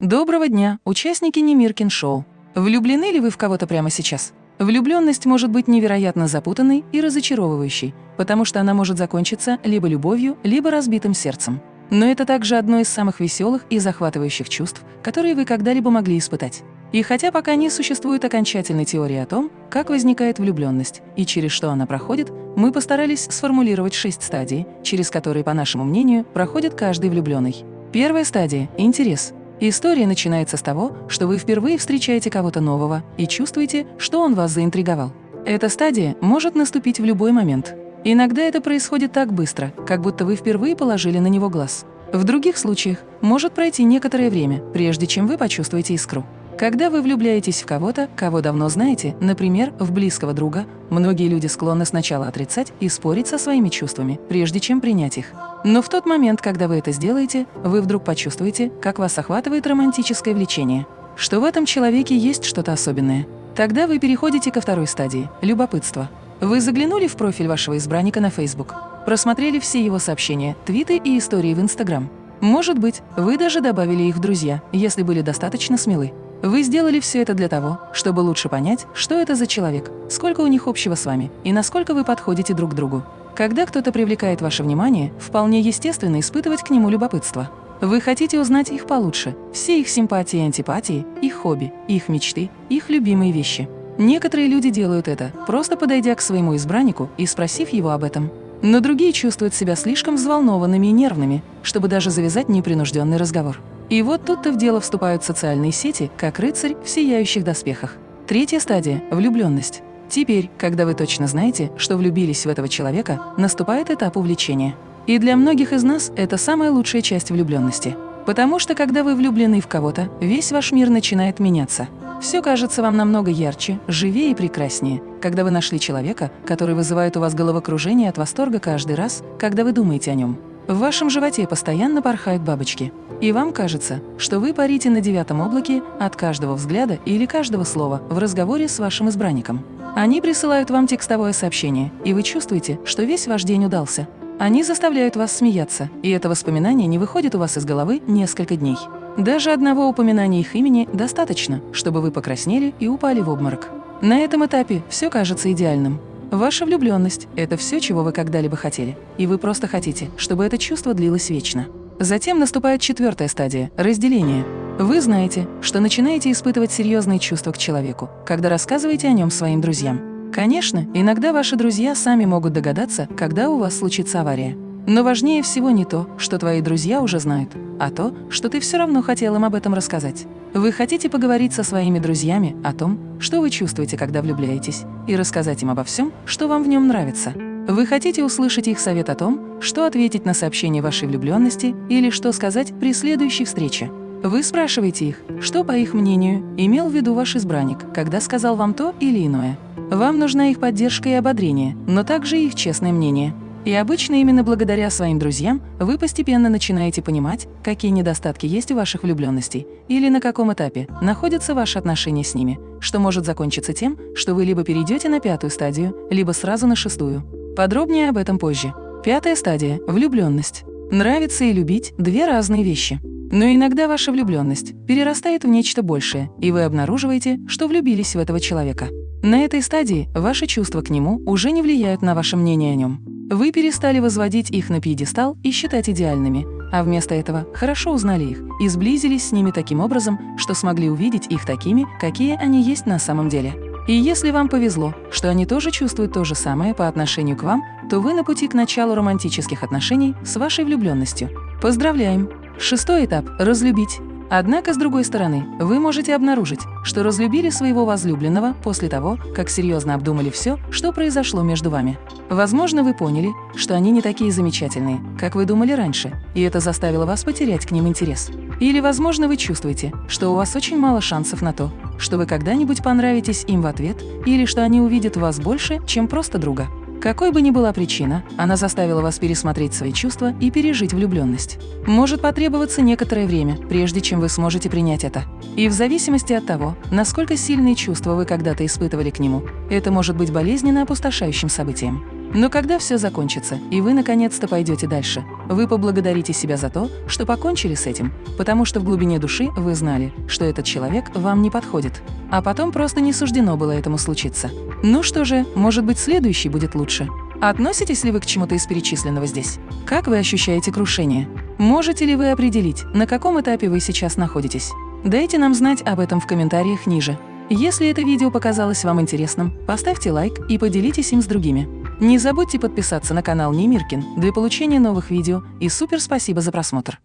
Доброго дня, участники Немиркин шоу. Влюблены ли вы в кого-то прямо сейчас? Влюбленность может быть невероятно запутанной и разочаровывающей, потому что она может закончиться либо любовью, либо разбитым сердцем. Но это также одно из самых веселых и захватывающих чувств, которые вы когда-либо могли испытать. И хотя пока не существует окончательной теории о том, как возникает влюбленность и через что она проходит, мы постарались сформулировать шесть стадий, через которые, по нашему мнению, проходит каждый влюбленный. Первая стадия – интерес. История начинается с того, что вы впервые встречаете кого-то нового и чувствуете, что он вас заинтриговал. Эта стадия может наступить в любой момент. Иногда это происходит так быстро, как будто вы впервые положили на него глаз. В других случаях может пройти некоторое время, прежде чем вы почувствуете искру. Когда вы влюбляетесь в кого-то, кого давно знаете, например, в близкого друга, многие люди склонны сначала отрицать и спорить со своими чувствами, прежде чем принять их. Но в тот момент, когда вы это сделаете, вы вдруг почувствуете, как вас охватывает романтическое влечение, что в этом человеке есть что-то особенное. Тогда вы переходите ко второй стадии – любопытство. Вы заглянули в профиль вашего избранника на Facebook, просмотрели все его сообщения, твиты и истории в Instagram. Может быть, вы даже добавили их в друзья, если были достаточно смелы. Вы сделали все это для того, чтобы лучше понять, что это за человек, сколько у них общего с вами и насколько вы подходите друг к другу. Когда кто-то привлекает ваше внимание, вполне естественно испытывать к нему любопытство. Вы хотите узнать их получше, все их симпатии и антипатии, их хобби, их мечты, их любимые вещи. Некоторые люди делают это, просто подойдя к своему избраннику и спросив его об этом. Но другие чувствуют себя слишком взволнованными и нервными, чтобы даже завязать непринужденный разговор. И вот тут-то в дело вступают социальные сети, как рыцарь в сияющих доспехах. Третья стадия – влюбленность. Теперь, когда вы точно знаете, что влюбились в этого человека, наступает этап увлечения. И для многих из нас это самая лучшая часть влюбленности. Потому что, когда вы влюблены в кого-то, весь ваш мир начинает меняться. Все кажется вам намного ярче, живее и прекраснее, когда вы нашли человека, который вызывает у вас головокружение от восторга каждый раз, когда вы думаете о нем. В вашем животе постоянно порхают бабочки. И вам кажется, что вы парите на девятом облаке от каждого взгляда или каждого слова в разговоре с вашим избранником. Они присылают вам текстовое сообщение, и вы чувствуете, что весь ваш день удался. Они заставляют вас смеяться, и это воспоминание не выходит у вас из головы несколько дней. Даже одного упоминания их имени достаточно, чтобы вы покраснели и упали в обморок. На этом этапе все кажется идеальным. Ваша влюбленность – это все, чего вы когда-либо хотели, и вы просто хотите, чтобы это чувство длилось вечно. Затем наступает четвертая стадия – разделение. Вы знаете, что начинаете испытывать серьезные чувства к человеку, когда рассказываете о нем своим друзьям. Конечно, иногда ваши друзья сами могут догадаться, когда у вас случится авария. Но важнее всего не то, что твои друзья уже знают, а то, что ты все равно хотел им об этом рассказать. Вы хотите поговорить со своими друзьями о том, что вы чувствуете, когда влюбляетесь, и рассказать им обо всем, что вам в нем нравится. Вы хотите услышать их совет о том, что ответить на сообщение вашей влюбленности или что сказать при следующей встрече. Вы спрашиваете их, что, по их мнению, имел в виду ваш избранник, когда сказал вам то или иное. Вам нужна их поддержка и ободрение, но также их честное мнение – и обычно именно благодаря своим друзьям вы постепенно начинаете понимать, какие недостатки есть у ваших влюбленностей или на каком этапе находятся ваши отношения с ними, что может закончиться тем, что вы либо перейдете на пятую стадию, либо сразу на шестую. Подробнее об этом позже. Пятая стадия – влюбленность. Нравится и любить – две разные вещи. Но иногда ваша влюбленность перерастает в нечто большее, и вы обнаруживаете, что влюбились в этого человека. На этой стадии ваши чувства к нему уже не влияют на ваше мнение о нем. Вы перестали возводить их на пьедестал и считать идеальными, а вместо этого хорошо узнали их и сблизились с ними таким образом, что смогли увидеть их такими, какие они есть на самом деле. И если вам повезло, что они тоже чувствуют то же самое по отношению к вам, то вы на пути к началу романтических отношений с вашей влюбленностью. Поздравляем! Шестой этап – разлюбить. Однако, с другой стороны, вы можете обнаружить, что разлюбили своего возлюбленного после того, как серьезно обдумали все, что произошло между вами. Возможно, вы поняли, что они не такие замечательные, как вы думали раньше, и это заставило вас потерять к ним интерес. Или, возможно, вы чувствуете, что у вас очень мало шансов на то, что вы когда-нибудь понравитесь им в ответ, или что они увидят в вас больше, чем просто друга. Какой бы ни была причина, она заставила вас пересмотреть свои чувства и пережить влюбленность. Может потребоваться некоторое время, прежде чем вы сможете принять это. И в зависимости от того, насколько сильные чувства вы когда-то испытывали к нему, это может быть болезненно опустошающим событием. Но когда все закончится, и вы наконец-то пойдете дальше, вы поблагодарите себя за то, что покончили с этим, потому что в глубине души вы знали, что этот человек вам не подходит. А потом просто не суждено было этому случиться. Ну что же, может быть, следующий будет лучше. Относитесь ли вы к чему-то из перечисленного здесь? Как вы ощущаете крушение? Можете ли вы определить, на каком этапе вы сейчас находитесь? Дайте нам знать об этом в комментариях ниже. Если это видео показалось вам интересным, поставьте лайк и поделитесь им с другими. Не забудьте подписаться на канал Немиркин для получения новых видео и супер спасибо за просмотр!